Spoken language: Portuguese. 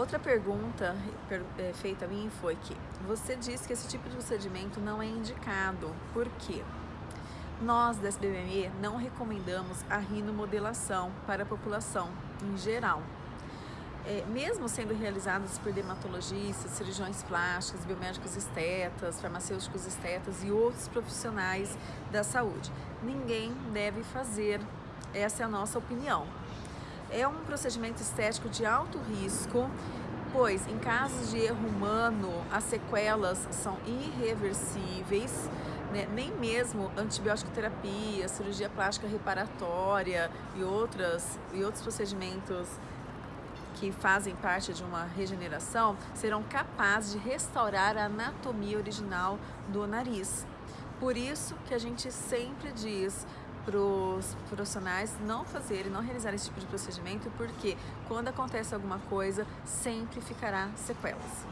Outra pergunta é, feita a mim foi que você disse que esse tipo de procedimento não é indicado. Por quê? Nós da SBME não recomendamos a rinomodelação para a população em geral. É, mesmo sendo realizados por dermatologistas, cirurgiões plásticos, biomédicos estetas, farmacêuticos estetas e outros profissionais da saúde, ninguém deve fazer. Essa é a nossa opinião. É um procedimento estético de alto risco, pois em casos de erro humano as sequelas são irreversíveis, né? nem mesmo antibiótico terapia, cirurgia plástica reparatória e, outras, e outros procedimentos que fazem parte de uma regeneração serão capazes de restaurar a anatomia original do nariz. Por isso que a gente sempre diz para os profissionais não fazerem, não realizarem esse tipo de procedimento, porque quando acontece alguma coisa, sempre ficará sequelas.